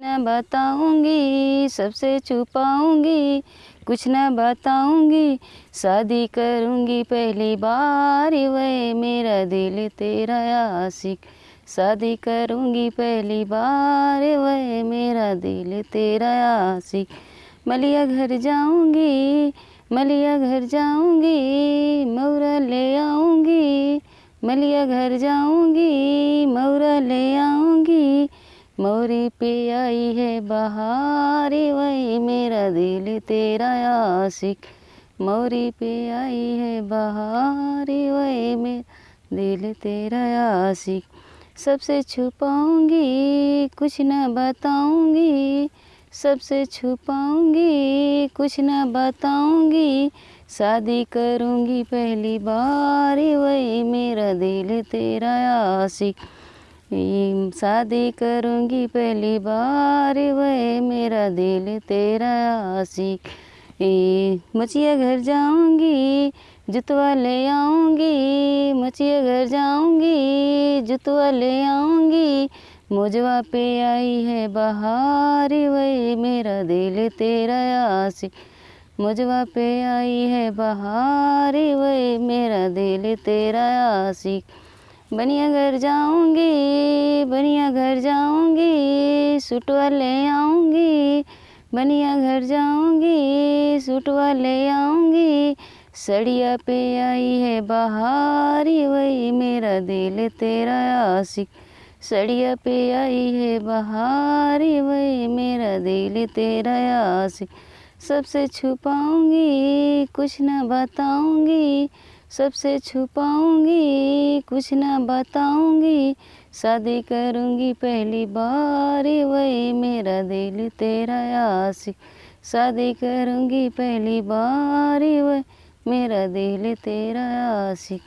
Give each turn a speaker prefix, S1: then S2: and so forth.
S1: न बताऊँगी, सबसे छुपाऊँगी। कुछ न बताऊँगी, शादी करूँगी पहली बार। वह मेरा दिल तेरा आशिक। शादी करूँगी पहली बार। वह मेरा दिल तेरा आशिक। मलिया घर जाऊँगी, मलिया घर जाऊँगी मौरा ले आऊँगी। मलिया घर जाऊँगी मौरा ले आऊँगी। मोरी पे आई है बहार, वही मेरा दिल तेरा आशिक। मोरी पे आई है बहार, वही मेरा दिल तेरा आशिक। सबसे छुपाऊँगी, कुछ न बताऊँगी। सबसे छुपाऊँगी, कुछ न बताऊँगी। शादी करूँगी पहली बार, वही मेरा दिल तेरा आशिक। शादी करूँगी पहली बार, वह मेरा दिल तेरा आशिक। मचिया घर जाऊँगी जुतवा ले आऊँगी, मचिया घर जाऊँगी जुतवा ले आऊँगी। मुझवा पे आई है बहार, वही मेरा दिल तेरा आशिक। मुझवा पे आई है बहार, वही मेरा दिल तेरा आशिक। बनिया घर जाऊँगी बनिया घर जाऊँगी सुटवा ले आऊँगी बनिया घर जाऊँगी सुटवा ले आऊँगी। सड़िया पे आई है बहारी, वही मेरा दिल तेरा आशिक। सड़िया पे आई है बहारी, वही मेरा दिल तेरा आशिक। सबसे छुपाऊँगी, कुछ न बताऊँगी सबसे छुपाऊँगी, कुछ ना बताऊँगी। शादी करूँगी पहली बार, वही मेरा दिल तेरा आशिक शादी करूँगी पहली बार, वही मेरा दिल तेरा आशिक